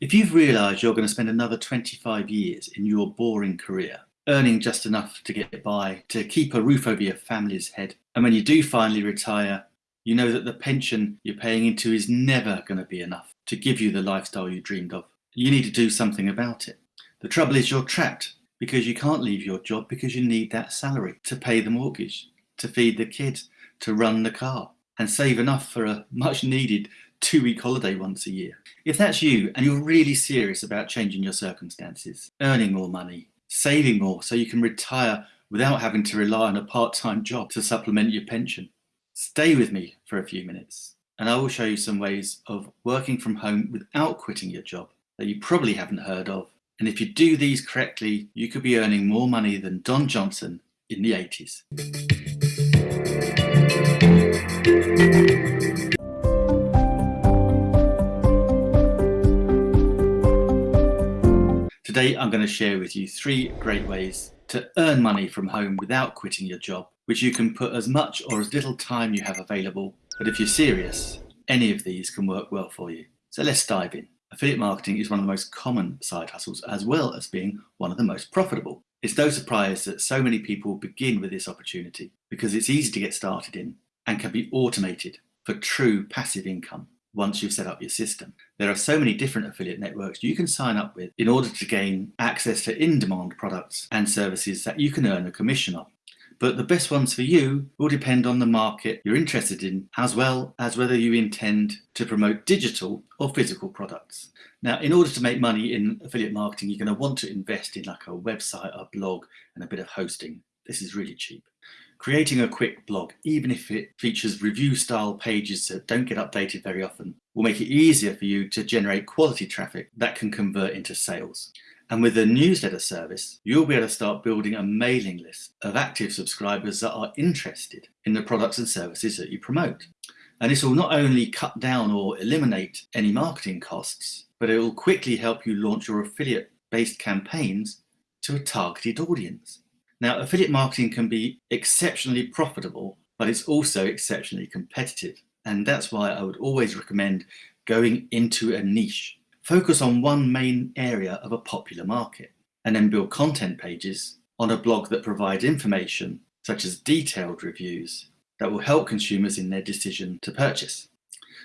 If you've realised you're going to spend another 25 years in your boring career, earning just enough to get by, to keep a roof over your family's head, and when you do finally retire, you know that the pension you're paying into is never going to be enough to give you the lifestyle you dreamed of. You need to do something about it. The trouble is you're trapped because you can't leave your job because you need that salary to pay the mortgage, to feed the kids, to run the car, and save enough for a much needed two week holiday once a year. If that's you and you're really serious about changing your circumstances, earning more money, saving more so you can retire without having to rely on a part time job to supplement your pension, stay with me for a few minutes and I will show you some ways of working from home without quitting your job that you probably haven't heard of. And if you do these correctly, you could be earning more money than Don Johnson in the 80s. Today I'm going to share with you three great ways to earn money from home without quitting your job, which you can put as much or as little time you have available. But if you're serious, any of these can work well for you. So let's dive in. Affiliate marketing is one of the most common side hustles as well as being one of the most profitable. It's no surprise that so many people begin with this opportunity because it's easy to get started in and can be automated for true passive income once you've set up your system. There are so many different affiliate networks you can sign up with in order to gain access to in-demand products and services that you can earn a commission on. But the best ones for you will depend on the market you're interested in, as well as whether you intend to promote digital or physical products. Now, in order to make money in affiliate marketing, you're going to want to invest in like a website, a blog, and a bit of hosting. This is really cheap. Creating a quick blog, even if it features review style pages that don't get updated very often, will make it easier for you to generate quality traffic that can convert into sales. And with the newsletter service, you'll be able to start building a mailing list of active subscribers that are interested in the products and services that you promote. And this will not only cut down or eliminate any marketing costs, but it will quickly help you launch your affiliate based campaigns to a targeted audience. Now, affiliate marketing can be exceptionally profitable, but it's also exceptionally competitive. And that's why I would always recommend going into a niche. Focus on one main area of a popular market and then build content pages on a blog that provides information such as detailed reviews that will help consumers in their decision to purchase.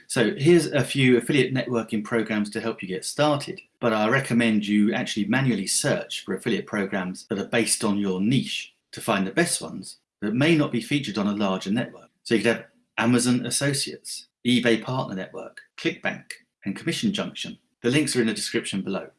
So here's a few affiliate networking programs to help you get started, but I recommend you actually manually search for affiliate programs that are based on your niche to find the best ones that may not be featured on a larger network. So you could have Amazon Associates, eBay Partner Network, ClickBank, and Commission Junction. The links are in the description below.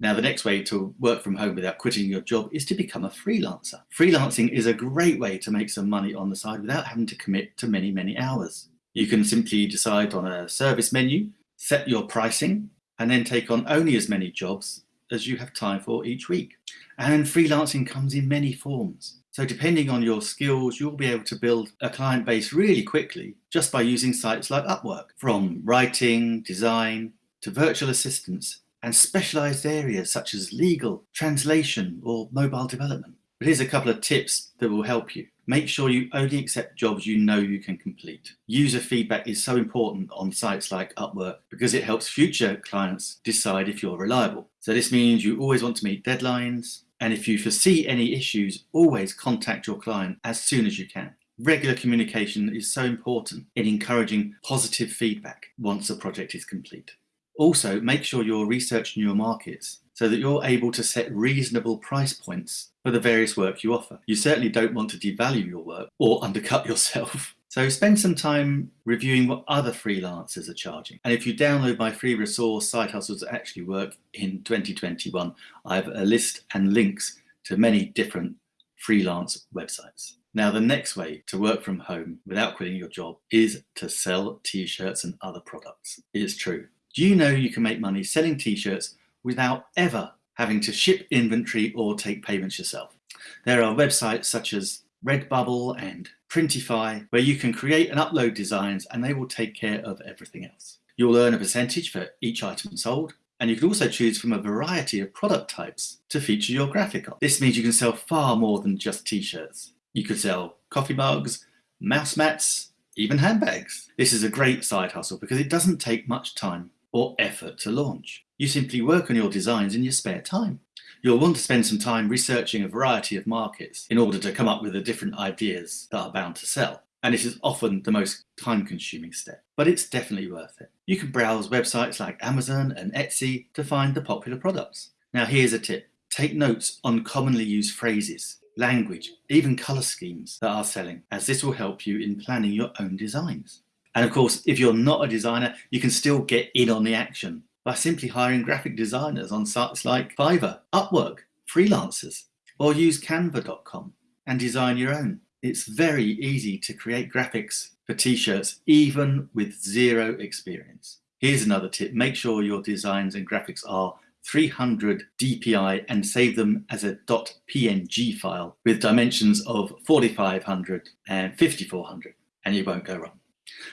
Now, the next way to work from home without quitting your job is to become a freelancer. Freelancing is a great way to make some money on the side without having to commit to many, many hours. You can simply decide on a service menu, set your pricing, and then take on only as many jobs as you have time for each week. And freelancing comes in many forms. So depending on your skills, you'll be able to build a client base really quickly just by using sites like Upwork, from writing, design, to virtual assistants and specialized areas such as legal, translation, or mobile development. But here's a couple of tips that will help you. Make sure you only accept jobs you know you can complete. User feedback is so important on sites like Upwork because it helps future clients decide if you're reliable. So this means you always want to meet deadlines. And if you foresee any issues, always contact your client as soon as you can. Regular communication is so important in encouraging positive feedback once a project is complete. Also, make sure you're researching your markets so that you're able to set reasonable price points for the various work you offer. You certainly don't want to devalue your work or undercut yourself. So spend some time reviewing what other freelancers are charging. And if you download my free resource, Side Hustles That Actually Work in 2021, I have a list and links to many different freelance websites. Now, the next way to work from home without quitting your job is to sell t-shirts and other products. It's true. Do you know you can make money selling t-shirts without ever having to ship inventory or take payments yourself. There are websites such as Redbubble and Printify where you can create and upload designs and they will take care of everything else. You'll earn a percentage for each item sold and you can also choose from a variety of product types to feature your graphic on. This means you can sell far more than just t-shirts. You could sell coffee mugs, mouse mats, even handbags. This is a great side hustle because it doesn't take much time or effort to launch. You simply work on your designs in your spare time. You'll want to spend some time researching a variety of markets in order to come up with the different ideas that are bound to sell. And it is often the most time consuming step, but it's definitely worth it. You can browse websites like Amazon and Etsy to find the popular products. Now here's a tip. Take notes on commonly used phrases, language, even colour schemes that are selling, as this will help you in planning your own designs. And of course, if you're not a designer, you can still get in on the action by simply hiring graphic designers on sites like Fiverr, Upwork, freelancers, or use canva.com and design your own. It's very easy to create graphics for t-shirts even with zero experience. Here's another tip, make sure your designs and graphics are 300 dpi and save them as a .png file with dimensions of 4500 and 5400 and you won't go wrong.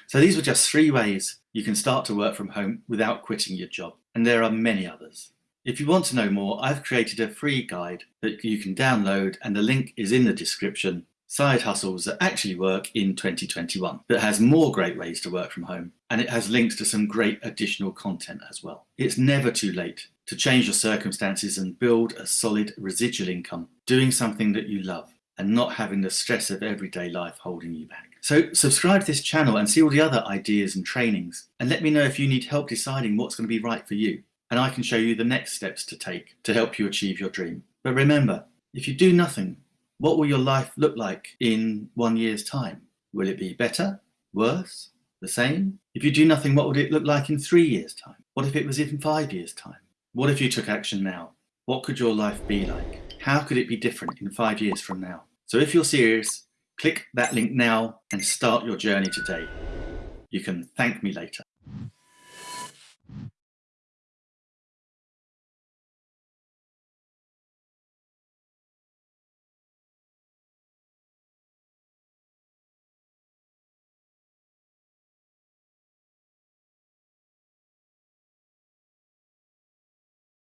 So these were just three ways you can start to work from home without quitting your job. And there are many others. If you want to know more, I've created a free guide that you can download and the link is in the description. Side hustles that actually work in 2021 that has more great ways to work from home and it has links to some great additional content as well. It's never too late to change your circumstances and build a solid residual income, doing something that you love and not having the stress of everyday life holding you back. So subscribe to this channel and see all the other ideas and trainings and let me know if you need help deciding what's going to be right for you and I can show you the next steps to take to help you achieve your dream. But remember, if you do nothing, what will your life look like in one year's time? Will it be better, worse, the same? If you do nothing, what would it look like in three years' time? What if it was in five years' time? What if you took action now? What could your life be like? How could it be different in five years from now? So if you're serious, click that link now and start your journey today. You can thank me later.